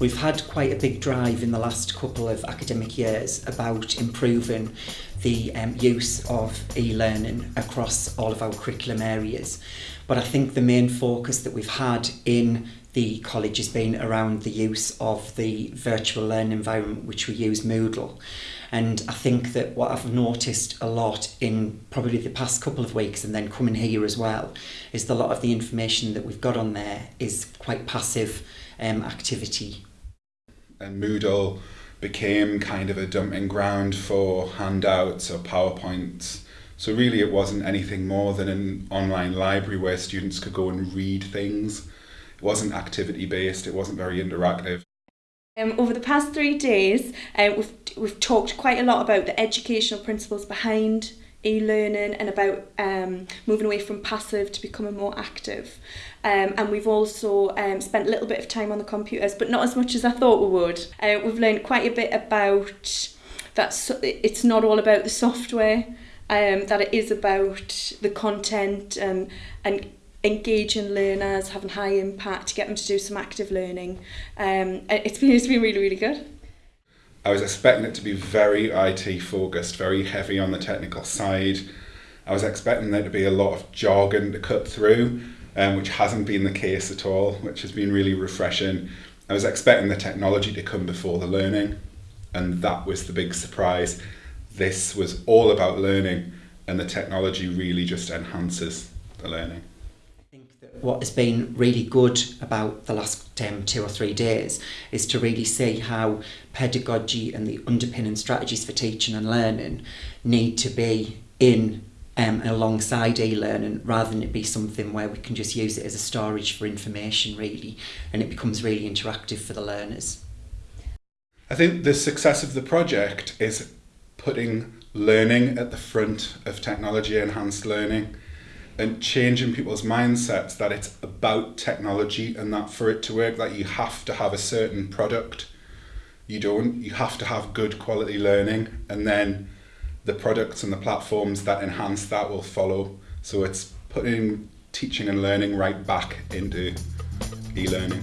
We've had quite a big drive in the last couple of academic years about improving the um, use of e-learning across all of our curriculum areas. But I think the main focus that we've had in the college has been around the use of the virtual learning environment, which we use Moodle. And I think that what I've noticed a lot in probably the past couple of weeks and then coming here as well is that a lot of the information that we've got on there is quite passive um, activity. And Moodle became kind of a dumping ground for handouts or PowerPoints. So really it wasn't anything more than an online library where students could go and read things. It wasn't activity based, it wasn't very interactive. Um, over the past three days, um, we've, we've talked quite a lot about the educational principles behind e-learning and about um, moving away from passive to becoming more active. Um, and we've also um, spent a little bit of time on the computers, but not as much as I thought we would. Uh, we've learned quite a bit about that so, it's not all about the software, um, that it is about the content um, and engaging learners, having high impact, get them to do some active learning. Um, been, it's been really, really good. I was expecting it to be very IT focused, very heavy on the technical side. I was expecting there to be a lot of jargon to cut through, um, which hasn't been the case at all, which has been really refreshing. I was expecting the technology to come before the learning, and that was the big surprise. This was all about learning, and the technology really just enhances the learning what has been really good about the last um, two or three days is to really see how pedagogy and the underpinning strategies for teaching and learning need to be in um, alongside e-learning rather than it be something where we can just use it as a storage for information really and it becomes really interactive for the learners. I think the success of the project is putting learning at the front of technology enhanced learning and changing people's mindsets that it's about technology and that for it to work that you have to have a certain product. You don't. You have to have good quality learning and then the products and the platforms that enhance that will follow. So it's putting teaching and learning right back into e-learning